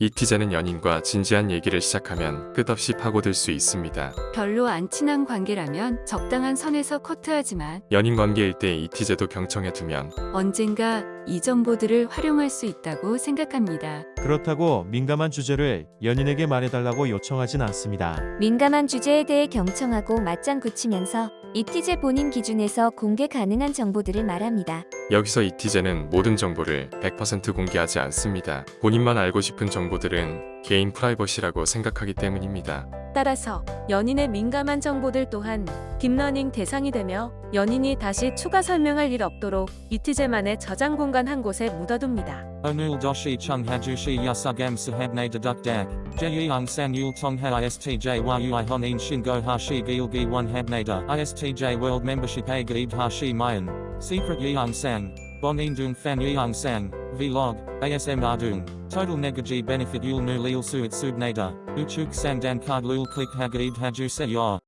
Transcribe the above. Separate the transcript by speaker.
Speaker 1: 이티제는 연인과 진지한 얘기를 시작하면 끝없이 파고들 수 있습니다.
Speaker 2: 별로 안 친한 관계라면 적당한 선에서 커트하지만
Speaker 1: 연인 관계일 때 이티제도 경청해 두면
Speaker 2: 언젠가 이 정보들을 활용할 수 있다고 생각합니다.
Speaker 3: 그렇다고 민감한 주제를 연인에게 말해달라고 요청하진 않습니다.
Speaker 4: 민감한 주제에 대해 경청하고 맞장 굳히면서 이티제 본인 기준에서 공개 가능한 정보들을 말합니다.
Speaker 1: 여기서 이티제는 모든 정보를 100% 공개하지 않습니다. 본인만 알고 싶은 정보들은 개인 프라이버시라고 생각하기 때문입니다.
Speaker 5: 따라서 연인의 민감한 정보들 또한 딥러닝 대상이 되며 연인이 다시 추가 설명할 일 없도록 이티제만의 저장 공간 한 곳에 묻어둡니다.
Speaker 6: Onul doshi chung hajushi yasugam sahabne deduk dak. Jeyung san yul tong ha istj a gaib hashi mayan. Secret sang. Bonin dung fan yeung sang. Vlog. ASM ardung. Total negaji benefit yul nu lil suit subnada. Uchuk sang dan card lul click hagaib haju se yor.